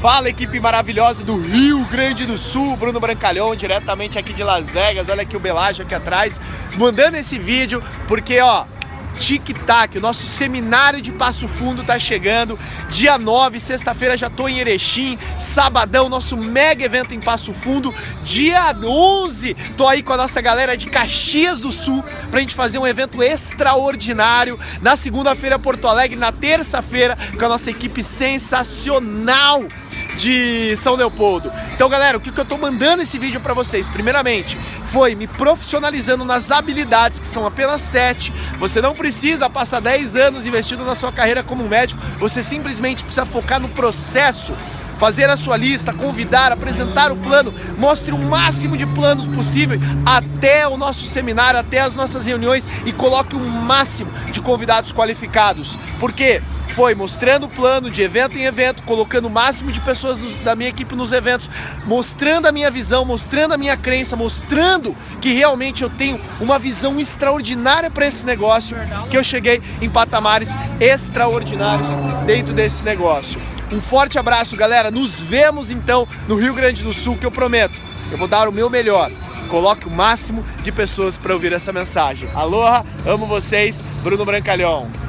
Fala equipe maravilhosa do Rio Grande do Sul, Bruno Brancalhão, diretamente aqui de Las Vegas. Olha aqui o Belágio aqui atrás, mandando esse vídeo porque ó, Tic-Tac, o nosso seminário de Passo Fundo tá chegando. Dia 9, sexta-feira já tô em Erechim. Sabadão, nosso mega evento em Passo Fundo. Dia 11, tô aí com a nossa galera de Caxias do Sul pra gente fazer um evento extraordinário. Na segunda-feira, Porto Alegre. Na terça-feira, com a nossa equipe sensacional de São Leopoldo. Então, galera, o que, que eu tô mandando esse vídeo para vocês? Primeiramente, foi me profissionalizando nas habilidades, que são apenas sete. Você não precisa passar 10 anos investindo na sua carreira como médico, você simplesmente precisa focar no processo fazer a sua lista, convidar, apresentar o plano, mostre o máximo de planos possível até o nosso seminário, até as nossas reuniões e coloque o máximo de convidados qualificados. Por quê? Foi mostrando o plano de evento em evento, colocando o máximo de pessoas da minha equipe nos eventos, mostrando a minha visão, mostrando a minha crença, mostrando que realmente eu tenho uma visão extraordinária para esse negócio, que eu cheguei em patamares extraordinários dentro desse negócio. Um forte abraço, galera. Nos vemos então no Rio Grande do Sul, que eu prometo. Eu vou dar o meu melhor. Coloque o máximo de pessoas para ouvir essa mensagem. Aloha, amo vocês, Bruno Brancalhão.